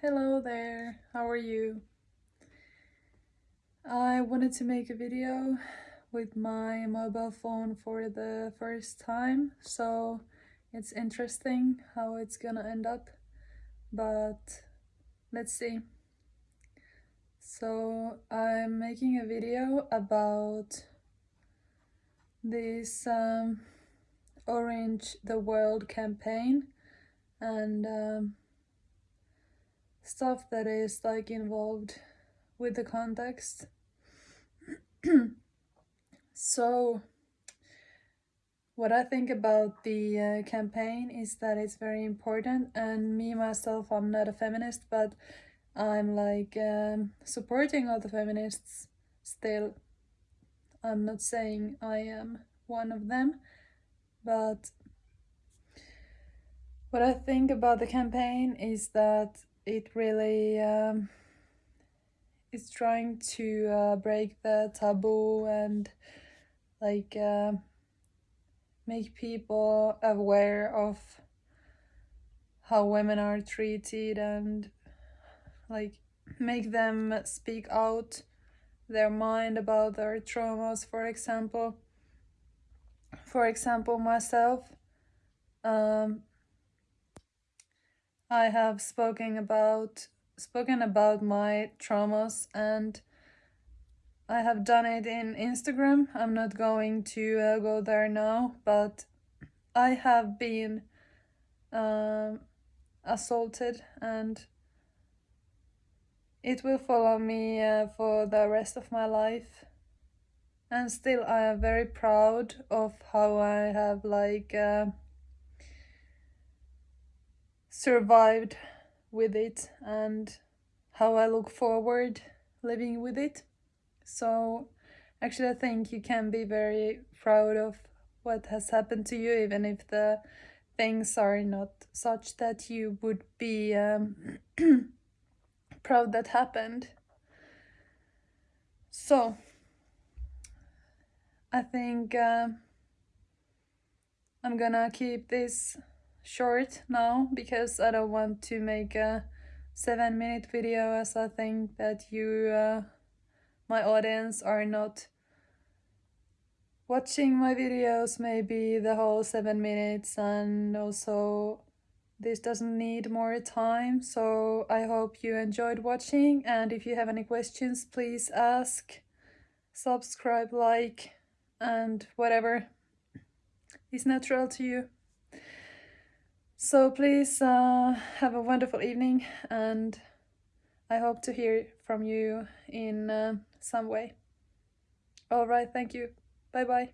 Hello there, how are you? I wanted to make a video with my mobile phone for the first time, so it's interesting how it's gonna end up, but let's see. So I'm making a video about this um, Orange the World campaign and um, stuff that is like involved with the context. so what I think about the uh, campaign is that it's very important and me myself I'm not a feminist but I'm like um, supporting all the feminists still. I'm not saying I am one of them but what I think about the campaign is that it really um, is trying to uh, break the taboo and like uh, make people aware of how women are treated and like make them speak out their mind about their traumas for example. For example myself um, I have spoken about spoken about my traumas and I have done it in Instagram. I'm not going to uh, go there now, but I have been um, assaulted and it will follow me uh, for the rest of my life. And still I am very proud of how I have like uh, survived with it and how I look forward living with it. So actually I think you can be very proud of what has happened to you even if the things are not such that you would be um, proud that happened. So I think uh, I'm gonna keep this short now because I don't want to make a seven minute video as I think that you, uh, my audience, are not watching my videos maybe the whole seven minutes and also this doesn't need more time. So I hope you enjoyed watching and if you have any questions please ask subscribe like and whatever is natural to you so please uh, have a wonderful evening and I hope to hear from you in uh, some way. Alright, thank you. Bye bye.